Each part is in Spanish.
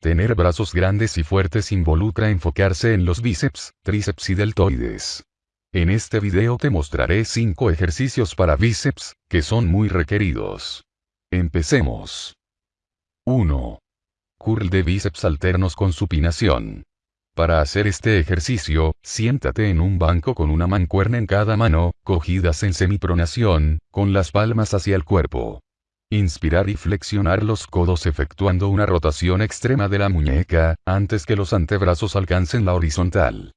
Tener brazos grandes y fuertes involucra enfocarse en los bíceps, tríceps y deltoides. En este video te mostraré 5 ejercicios para bíceps, que son muy requeridos. Empecemos. 1. Curl de bíceps alternos con supinación. Para hacer este ejercicio, siéntate en un banco con una mancuerna en cada mano, cogidas en semipronación, con las palmas hacia el cuerpo. Inspirar y flexionar los codos efectuando una rotación extrema de la muñeca, antes que los antebrazos alcancen la horizontal.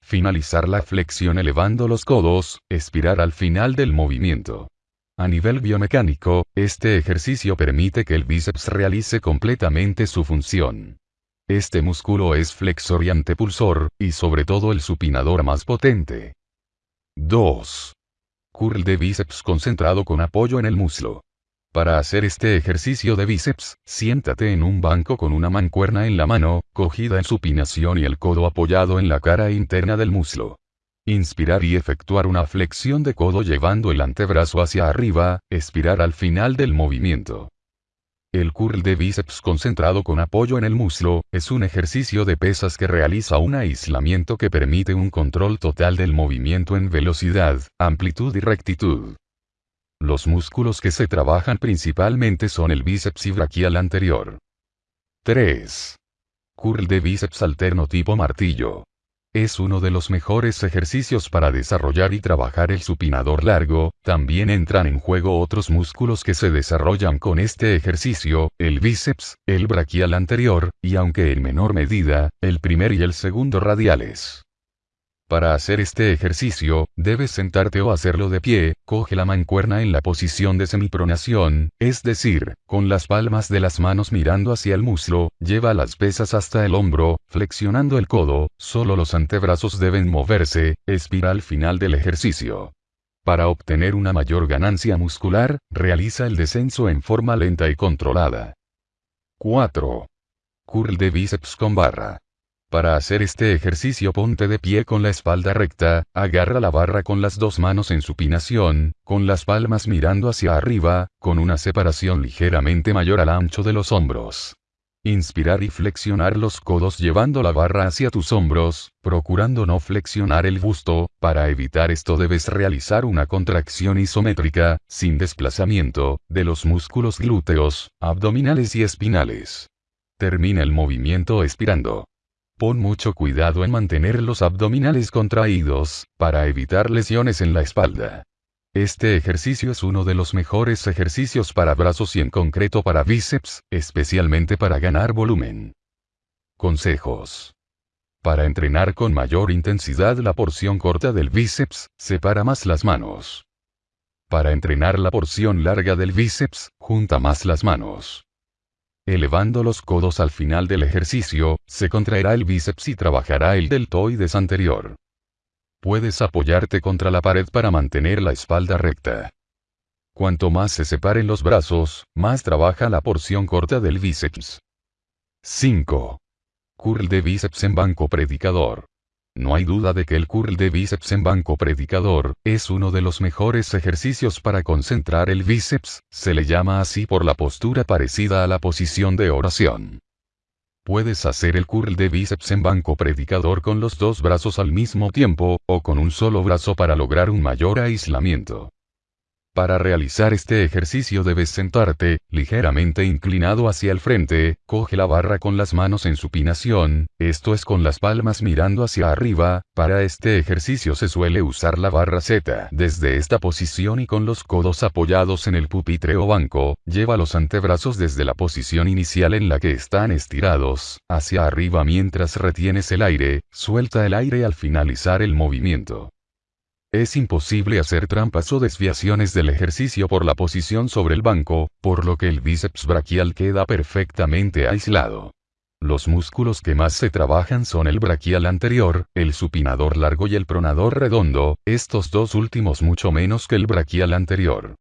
Finalizar la flexión elevando los codos, expirar al final del movimiento. A nivel biomecánico, este ejercicio permite que el bíceps realice completamente su función. Este músculo es flexor y antepulsor, y sobre todo el supinador más potente. 2. Curl de bíceps concentrado con apoyo en el muslo. Para hacer este ejercicio de bíceps, siéntate en un banco con una mancuerna en la mano, cogida en supinación y el codo apoyado en la cara interna del muslo. Inspirar y efectuar una flexión de codo llevando el antebrazo hacia arriba, expirar al final del movimiento. El curl de bíceps concentrado con apoyo en el muslo, es un ejercicio de pesas que realiza un aislamiento que permite un control total del movimiento en velocidad, amplitud y rectitud. Los músculos que se trabajan principalmente son el bíceps y braquial anterior. 3. Curl de bíceps alterno tipo martillo. Es uno de los mejores ejercicios para desarrollar y trabajar el supinador largo, también entran en juego otros músculos que se desarrollan con este ejercicio, el bíceps, el braquial anterior, y aunque en menor medida, el primer y el segundo radiales. Para hacer este ejercicio, debes sentarte o hacerlo de pie, coge la mancuerna en la posición de semipronación, es decir, con las palmas de las manos mirando hacia el muslo, lleva las pesas hasta el hombro, flexionando el codo, solo los antebrazos deben moverse, expira al final del ejercicio. Para obtener una mayor ganancia muscular, realiza el descenso en forma lenta y controlada. 4. Curl de bíceps con barra. Para hacer este ejercicio ponte de pie con la espalda recta, agarra la barra con las dos manos en supinación, con las palmas mirando hacia arriba, con una separación ligeramente mayor al ancho de los hombros. Inspirar y flexionar los codos llevando la barra hacia tus hombros, procurando no flexionar el busto, para evitar esto debes realizar una contracción isométrica, sin desplazamiento, de los músculos glúteos, abdominales y espinales. Termina el movimiento expirando. Pon mucho cuidado en mantener los abdominales contraídos, para evitar lesiones en la espalda. Este ejercicio es uno de los mejores ejercicios para brazos y en concreto para bíceps, especialmente para ganar volumen. Consejos. Para entrenar con mayor intensidad la porción corta del bíceps, separa más las manos. Para entrenar la porción larga del bíceps, junta más las manos. Elevando los codos al final del ejercicio, se contraerá el bíceps y trabajará el deltoides anterior. Puedes apoyarte contra la pared para mantener la espalda recta. Cuanto más se separen los brazos, más trabaja la porción corta del bíceps. 5. Curl de bíceps en banco predicador. No hay duda de que el curl de bíceps en banco predicador, es uno de los mejores ejercicios para concentrar el bíceps, se le llama así por la postura parecida a la posición de oración. Puedes hacer el curl de bíceps en banco predicador con los dos brazos al mismo tiempo, o con un solo brazo para lograr un mayor aislamiento. Para realizar este ejercicio debes sentarte, ligeramente inclinado hacia el frente, coge la barra con las manos en supinación, esto es con las palmas mirando hacia arriba, para este ejercicio se suele usar la barra Z. Desde esta posición y con los codos apoyados en el pupitre o banco, lleva los antebrazos desde la posición inicial en la que están estirados, hacia arriba mientras retienes el aire, suelta el aire al finalizar el movimiento. Es imposible hacer trampas o desviaciones del ejercicio por la posición sobre el banco, por lo que el bíceps braquial queda perfectamente aislado. Los músculos que más se trabajan son el braquial anterior, el supinador largo y el pronador redondo, estos dos últimos mucho menos que el braquial anterior.